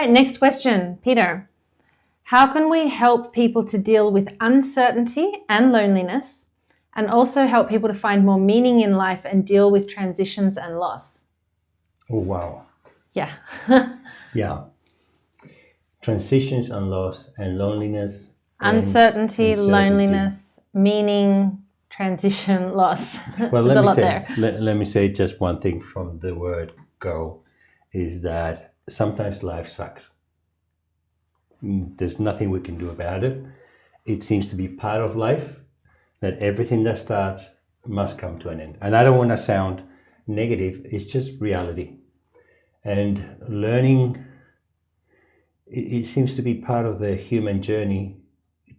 right, next question, Peter. How can we help people to deal with uncertainty and loneliness and also help people to find more meaning in life and deal with transitions and loss? Oh, wow. Yeah. yeah. Transitions and loss and loneliness. Uncertainty, and loneliness, meaning, transition, loss. Well, let me, say, let, let me say just one thing from the word go is that sometimes life sucks. Mm, there's nothing we can do about it. It seems to be part of life that everything that starts must come to an end. And I don't want to sound negative, it's just reality. And learning, it, it seems to be part of the human journey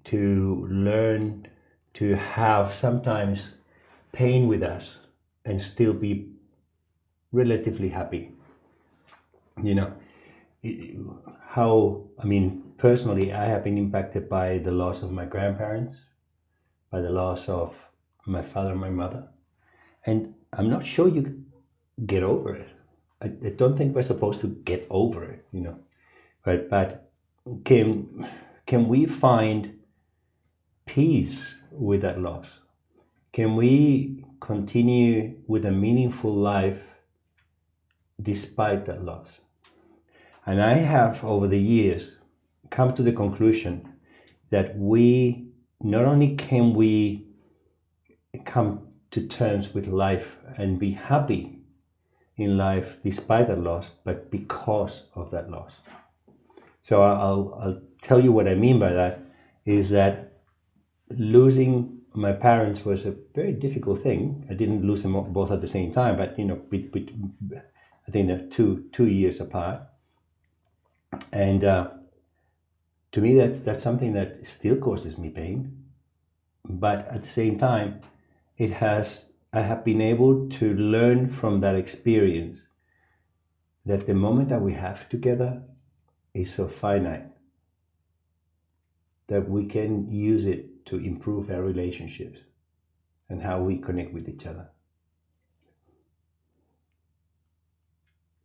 to learn to have sometimes pain with us and still be relatively happy. You know, how, I mean, personally, I have been impacted by the loss of my grandparents, by the loss of my father and my mother. And I'm not sure you get over it. I, I don't think we're supposed to get over it, you know. Right? But can can we find peace with that loss? Can we continue with a meaningful life despite that loss? And I have, over the years, come to the conclusion that we not only can we come to terms with life and be happy in life despite that loss, but because of that loss. So I'll, I'll tell you what I mean by that is that losing my parents was a very difficult thing. I didn't lose them both at the same time, but you know, I think they're two two years apart and uh, to me that's that's something that still causes me pain but at the same time it has i have been able to learn from that experience that the moment that we have together is so finite that we can use it to improve our relationships and how we connect with each other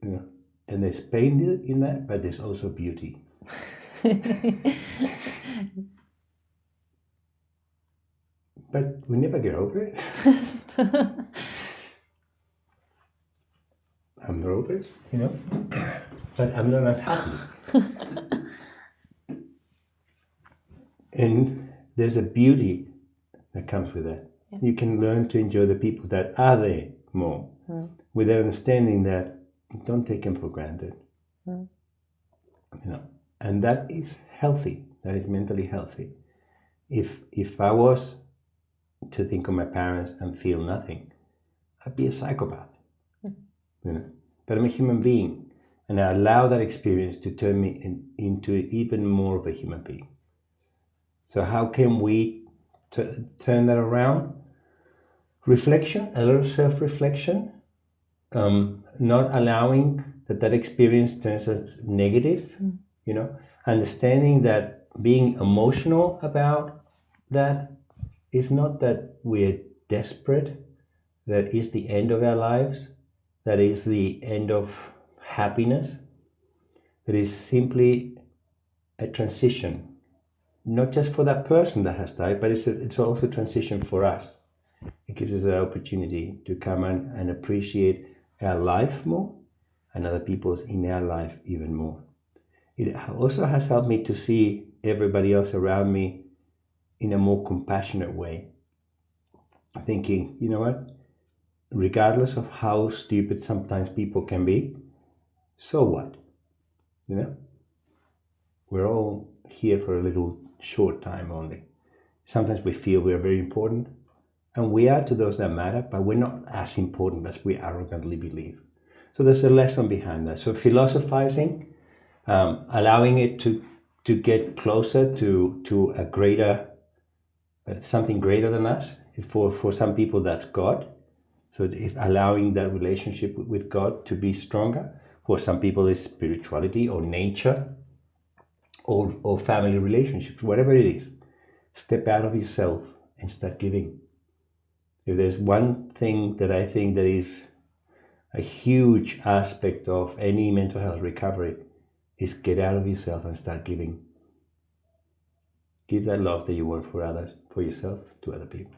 you and there's pain in that, but there's also beauty. but we never get over it. I'm nervous, you know, but I'm not unhappy. and there's a beauty that comes with that. Yeah. You can learn to enjoy the people that are there more mm. with understanding that don't take them for granted. Mm. You know, and that is healthy. That is mentally healthy. If if I was to think of my parents and feel nothing, I'd be a psychopath. Mm. You know, but I'm a human being, and I allow that experience to turn me in, into even more of a human being. So how can we turn that around? Reflection, a little self-reflection, um, not allowing that that experience turns us negative, mm. you know, understanding that being emotional about that is not that we're desperate, that is the end of our lives, that is the end of happiness. It is simply a transition, not just for that person that has died, but it's, a, it's also a transition for us. It gives us an opportunity to come and, and appreciate our life more and other people's in their life even more. It also has helped me to see everybody else around me in a more compassionate way. Thinking, you know what, regardless of how stupid sometimes people can be, so what? You know, we're all here for a little short time only. Sometimes we feel we're very important, and we are to those that matter, but we're not as important as we arrogantly believe. So there's a lesson behind that. So philosophizing, um, allowing it to to get closer to to a greater uh, something greater than us. For for some people, that's God. So if allowing that relationship with God to be stronger. For some people, it's spirituality or nature, or or family relationships, whatever it is. Step out of yourself and start giving if there's one thing that I think that is a huge aspect of any mental health recovery is get out of yourself and start giving. Give that love that you want for others, for yourself, to other people.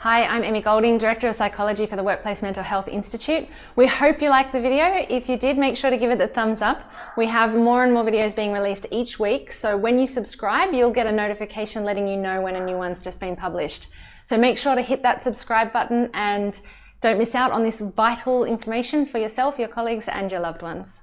Hi, I'm Emmy Golding, Director of Psychology for the Workplace Mental Health Institute. We hope you liked the video. If you did, make sure to give it the thumbs up. We have more and more videos being released each week, so when you subscribe, you'll get a notification letting you know when a new one's just been published. So make sure to hit that subscribe button and don't miss out on this vital information for yourself, your colleagues and your loved ones.